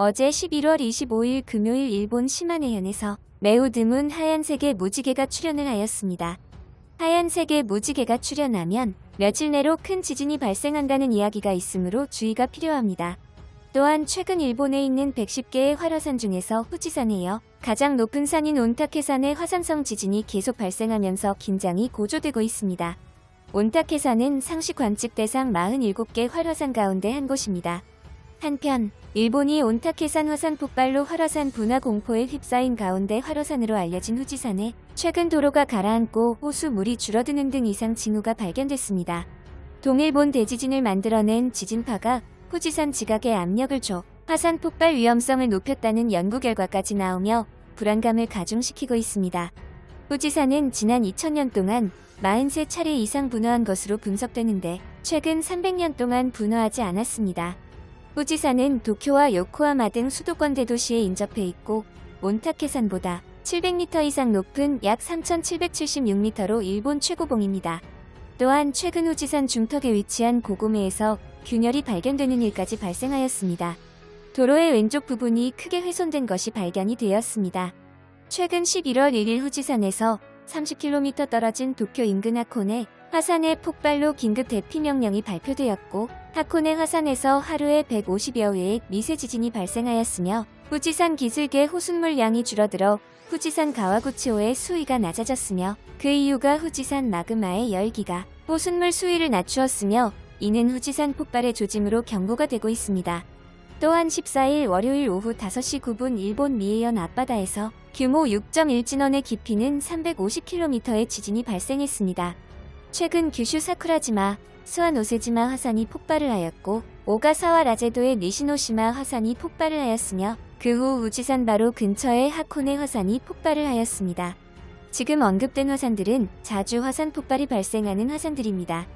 어제 11월 25일 금요일 일본 시마네현에서 매우 드문 하얀색의 무지개가 출현을 하였습니다. 하얀색의 무지개가 출현하면 며칠 내로 큰 지진이 발생한다는 이야기가 있으므로 주의가 필요합니다. 또한 최근 일본에 있는 110개의 활화산 중에서 후지산에 이어 가장 높은 산인 온타케산의 화산성 지진이 계속 발생하면서 긴장이 고조되고 있습니다. 온타케산은 상시 관측 대상 47개 활화산 가운데 한 곳입니다. 한편 일본이 온타케산 화산 폭발로 활화산 분화 공포에 휩싸인 가운데 활화산으로 알려진 후지산에 최근 도로가 가라앉고 호수 물이 줄어드는 등 이상 징후가 발견됐습니다. 동일본 대지진을 만들어낸 지진파가 후지산 지각에 압력을 줘 화산 폭발 위험성을 높였다는 연구 결과까지 나오며 불안감을 가중시키고 있습니다. 후지산은 지난 2000년 동안 43차례 이상 분화한 것으로 분석되는데 최근 300년 동안 분화하지 않았습니다. 후지산은 도쿄와 요코하마 등 수도권 대도시에 인접해 있고 몬타케산보다 700m 이상 높은 약 3776m로 일본 최고봉입니다. 또한 최근 후지산 중턱에 위치한 고고메에서 균열이 발견되는 일까지 발생하였습니다. 도로의 왼쪽 부분이 크게 훼손된 것이 발견이 되었습니다. 최근 11월 1일 후지산에서 30km 떨어진 도쿄 인근 하코네 화산의 폭발로 긴급 대피 명령이 발표되었고 하코네 화산에서 하루에 150여 회의 미세 지진이 발생하였으며 후지산 기슭의 호숫물 양이 줄어들어 후지산 가와구치호의 수위가 낮아졌으며 그 이유가 후지산 마그마의 열기가 호숫물 수위를 낮추었으며 이는 후지산 폭발의 조짐으로 경고가 되고 있습니다. 또한 14일 월요일 오후 5시 9분 일본 미에현 앞바다에서 규모 6.1 진원의 깊이는 350km의 지진이 발생했습니다. 최근 규슈 사쿠라지마, 스완 오세지마 화산이 폭발을 하였고 오가사와 라제도의 니시노시마 화산이 폭발을 하였으며 그 후 우지산 바로 근처의 하코네 화산이 폭발을 하였습니다. 지금 언급된 화산들은 자주 화산 폭발이 발생하는 화산들입니다.